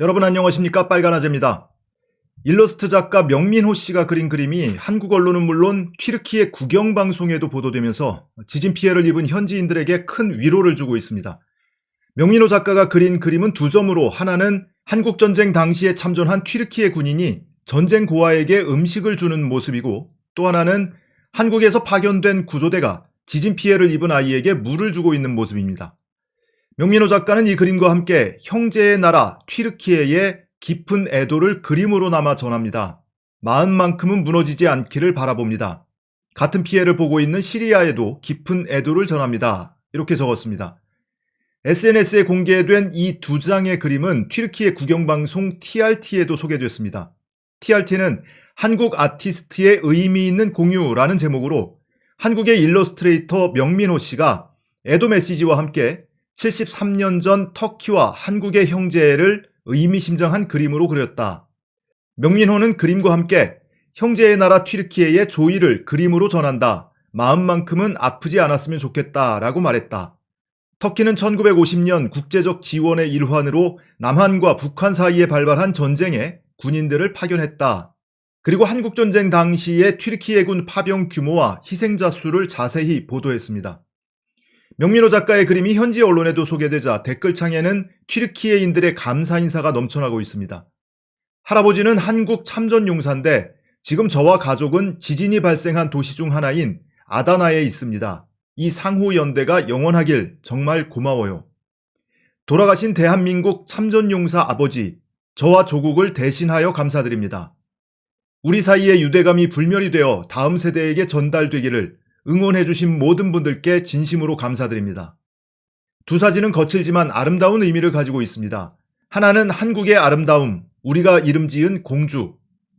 여러분 안녕하십니까 빨간아재입니다. 일러스트 작가 명민호 씨가 그린 그림이 한국 언론은 물론 튀르키예 국영방송에도 보도되면서 지진 피해를 입은 현지인들에게 큰 위로를 주고 있습니다. 명민호 작가가 그린 그림은 두 점으로 하나는 한국전쟁 당시에 참전한 튀르키예 군인이 전쟁 고아에게 음식을 주는 모습이고 또 하나는 한국에서 파견된 구조대가 지진 피해를 입은 아이에게 물을 주고 있는 모습입니다. 명민호 작가는 이 그림과 함께 형제의 나라 튀르키예의 깊은 애도를 그림으로 남아 전합니다. 마음만큼은 무너지지 않기를 바라봅니다. 같은 피해를 보고 있는 시리아에도 깊은 애도를 전합니다. 이렇게 적었습니다. SNS에 공개된 이 두 장의 그림은 튀르키예 국영방송 TRT에도 소개됐습니다. TRT는 한국 아티스트의 의미 있는 공유라는 제목으로 한국의 일러스트레이터 명민호 씨가 애도 메시지와 함께 73년 전 터키와 한국의 형제를 의미심장한 그림으로 그렸다. 명민호는 그림과 함께 형제의 나라 튀르키예의 조의를 그림으로 전한다. 마음만큼은 아프지 않았으면 좋겠다. 라고 말했다. 터키는 1950년 국제적 지원의 일환으로 남한과 북한 사이에 발발한 전쟁에 군인들을 파견했다. 그리고 한국전쟁 당시의 튀르키예군 파병 규모와 희생자 수를 자세히 보도했습니다. 명민호 작가의 그림이 현지 언론에도 소개되자 댓글창에는 튀르키예인들의 감사 인사가 넘쳐나고 있습니다. 할아버지는 한국 참전 용사인데 지금 저와 가족은 지진이 발생한 도시 중 하나인 아다나에 있습니다. 이 상호 연대가 영원하길 정말 고마워요. 돌아가신 대한민국 참전용사 아버지, 저와 조국을 대신하여 감사드립니다. 우리 사이의 유대감이 불멸이 되어 다음 세대에게 전달되기를 응원해주신 모든 분들께 진심으로 감사드립니다. 두 사진은 거칠지만 아름다운 의미를 가지고 있습니다. 하나는 한국의 아름다움, 우리가 이름 지은 공주.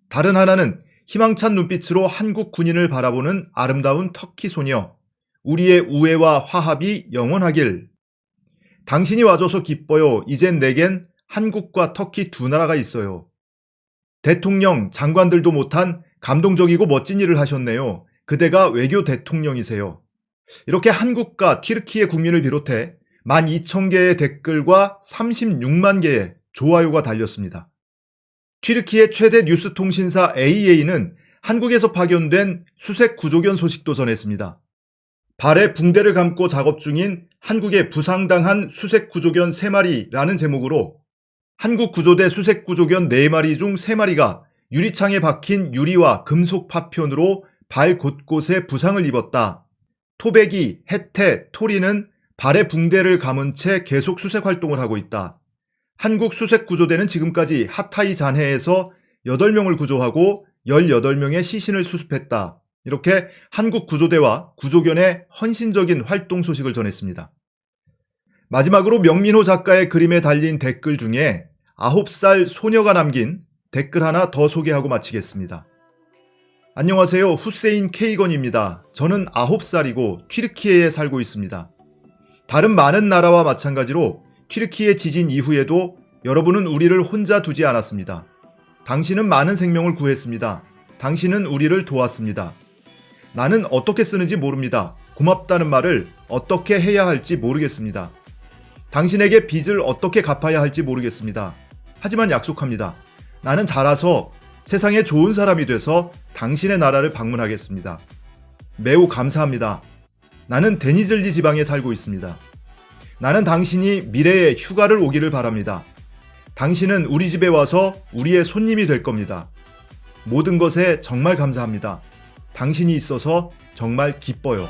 다른 하나는 희망찬 눈빛으로 한국 군인을 바라보는 아름다운 터키 소녀. 우리의 우애와 화합이 영원하길. 당신이 와줘서 기뻐요. 이젠 내겐 한국과 터키 두 나라가 있어요. 대통령, 장관들도 못한 감동적이고 멋진 일을 하셨네요. 그대가 외교 대통령이세요. 이렇게 한국과 튀르키예 국민을 비롯해 12,000개의 댓글과 36만 개의 좋아요가 달렸습니다. 튀르키예 최대 뉴스 통신사 AA는 한국에서 파견된 수색 구조견 소식도 전했습니다. 발에 붕대를 감고 작업 중인 한국에 부상당한 수색 구조견 3마리라는 제목으로 한국 구조대 수색 구조견 4마리 중 3마리가 유리창에 박힌 유리와 금속 파편으로 발 곳곳에 부상을 입었다. 토백이, 해태, 토리는 발에 붕대를 감은 채 계속 수색 활동을 하고 있다. 한국 수색 구조대는 지금까지 하타이 잔해에서 8명을 구조하고 18명의 시신을 수습했다. 이렇게 한국 구조대와 구조견의 헌신적인 활동 소식을 전했습니다. 마지막으로 명민호 작가의 그림에 달린 댓글 중에 9살 소녀가 남긴 댓글 하나 더 소개하고 마치겠습니다. 안녕하세요. 후세인 케이건입니다. 저는 9살이고 튀르키예에 살고 있습니다. 다른 많은 나라와 마찬가지로 튀르키예 지진 이후에도 여러분은 우리를 혼자 두지 않았습니다. 당신은 많은 생명을 구했습니다. 당신은 우리를 도왔습니다. 나는 어떻게 쓰는지 모릅니다. 고맙다는 말을 어떻게 해야 할지 모르겠습니다. 당신에게 빚을 어떻게 갚아야 할지 모르겠습니다. 하지만 약속합니다. 나는 자라서 세상에 좋은 사람이 돼서 당신의 나라를 방문하겠습니다. 매우 감사합니다. 나는 데니즐리 지방에 살고 있습니다. 나는 당신이 미래에 휴가를 오기를 바랍니다. 당신은 우리 집에 와서 우리의 손님이 될 겁니다. 모든 것에 정말 감사합니다. 당신이 있어서 정말 기뻐요.